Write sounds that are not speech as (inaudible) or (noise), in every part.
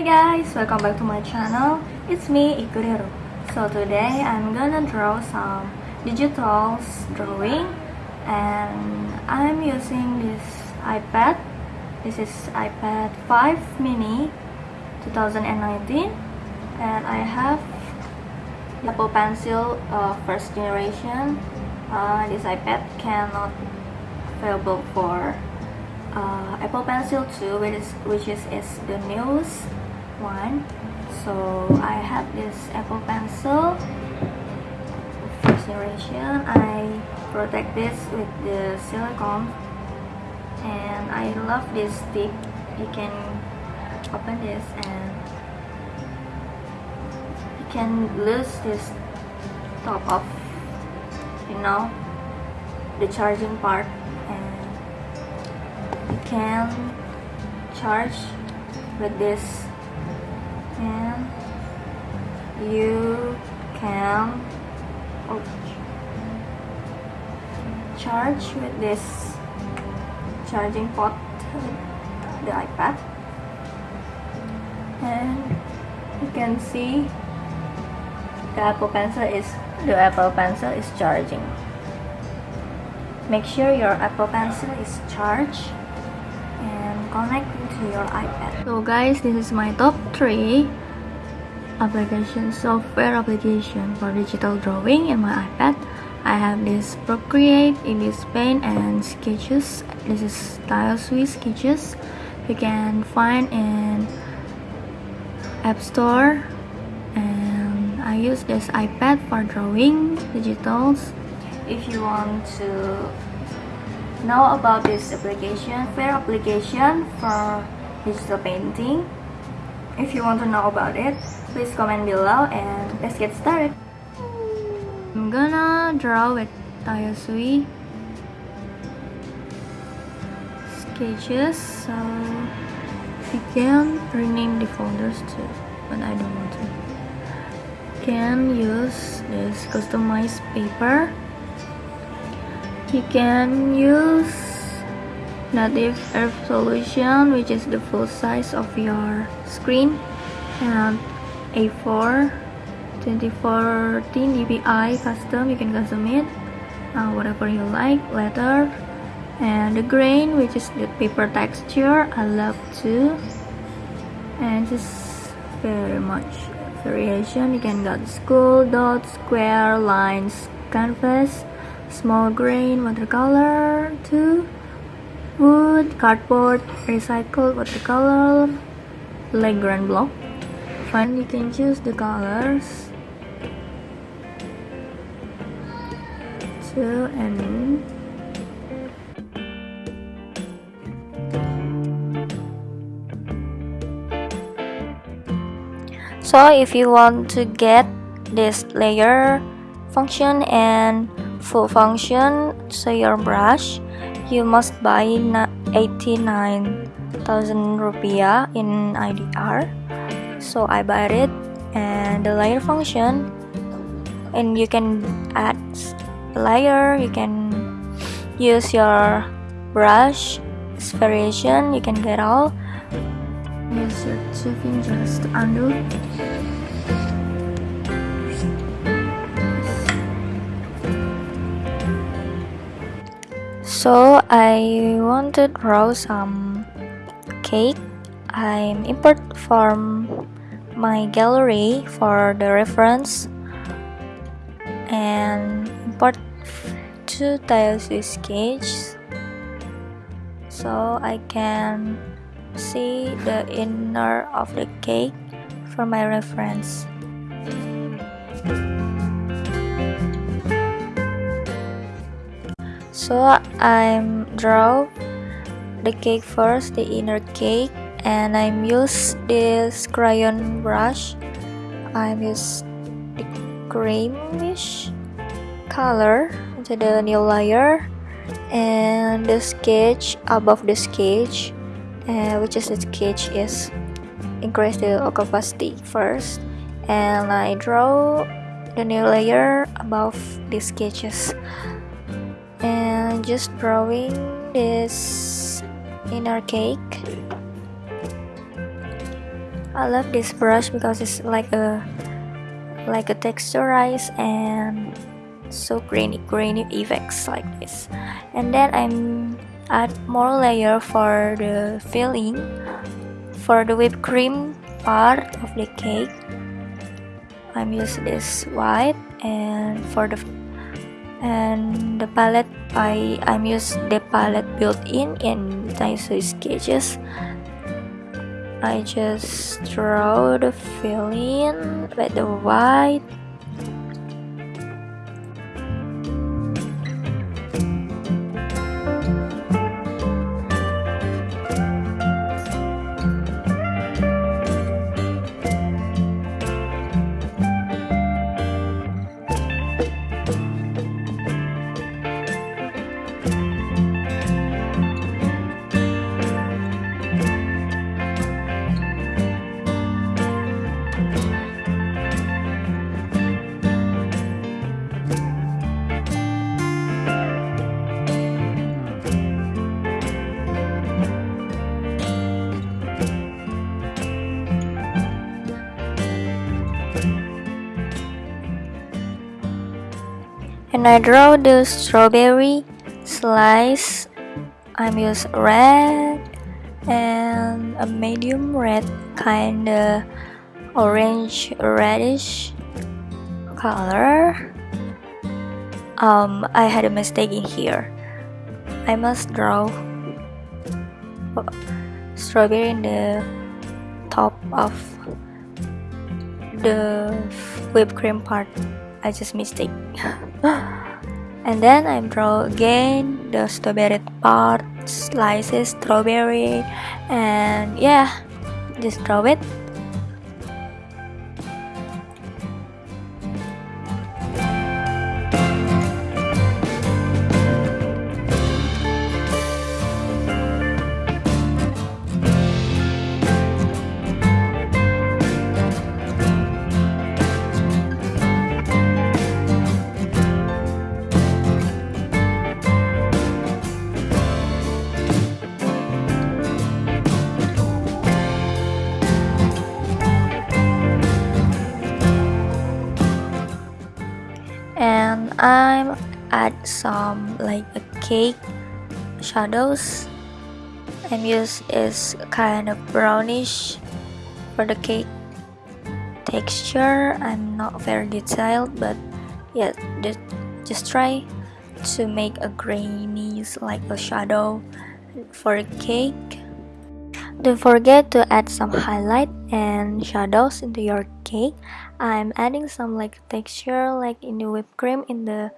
Hey guys, welcome back to my channel. It's me, Ikuriro. So today I'm gonna draw some digital drawing and I'm using this iPad. This is iPad 5 mini 2019 and I have Apple Pencil uh, first generation. Uh, this iPad cannot available for uh, Apple Pencil 2 which is, which is, is the newest one. So I have this Apple Pencil. First generation I protect this with the silicone. And I love this stick you can open this and you can lose this top of you know the charging part. And you can charge with this you can charge with this charging port the iPad. And you can see the Apple Pencil is the Apple Pencil is charging. Make sure your Apple Pencil is charged and connect to your iPad. So guys this is my top 3 application software application for digital drawing in my iPad. I have this Procreate, ibis Paint and Sketches. This is Tayasui Sketches. You can find in App Store. And I use this iPad for drawing digitals. If you want to know about this application, fair application for digital painting. If you want to know about it, please comment below and let's get started. I'm gonna draw with Tayasui sketches so you can rename the folders too but I don't want to. can use this customized paper you can use native resolution which is the full size of your screen and A4 2414 dpi custom you can custom it. Uh, whatever you like letter. And the grain which is the paper texture I love too and just very much variation. You can got school dot square lines canvas small grain watercolor too. Wood cardboard recycled watercolor Legrand block fine you can choose the colors. Two and so if you want to get this layer function and full function so your brush you must buy 89,000 rupiah in IDR so I bought it and the layer function. And you can add a layer. You can use your brush variation you can get all. Use your two fingers to undo. So I want to draw some cake. I'm import from my gallery for the reference. And import two tiles with sketch so I can see the inner of the cake for my reference. So I'm draw the cake first the inner cake and I'm use this crayon brush. I'm use the creamish color to the new layer and the sketch above the sketch uh, which is the sketch is increase the opacity first. And I draw the new layer above the sketches. And just drawing this inner cake I love this brush because it's like a like a texturized and so grainy grainy effects like this. And then I'm add more layer for the filling for the whipped cream part of the cake. I'm using this white and for the and the palette I I'm use the palette built-in in Tayasui sketches I just draw the filling with the white and I draw the strawberry slice. I'm use red and a medium red kinda orange reddish color. Um, I had a mistake in here. I must draw strawberry in the top of the whipped cream part I just mistake. (gasps) And then I draw again the strawberry part slices strawberry and yeah just draw it I'm add some like a cake shadows I'm use is kind of brownish for the cake texture. I'm not very detailed but yeah just, just try to make a grainy like a shadow for a cake don't forget to add some highlight and shadows into your cake. I'm adding some like texture like in the whipped cream in the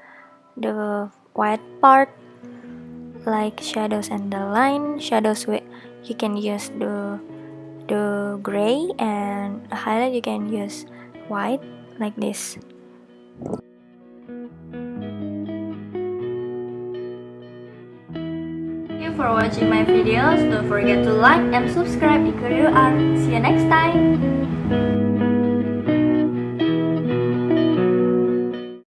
the white part like shadows and the line shadows with you can use the the gray and highlight you can use white like this for watching my videos. Don't forget to like and subscribe if you are. See you next time.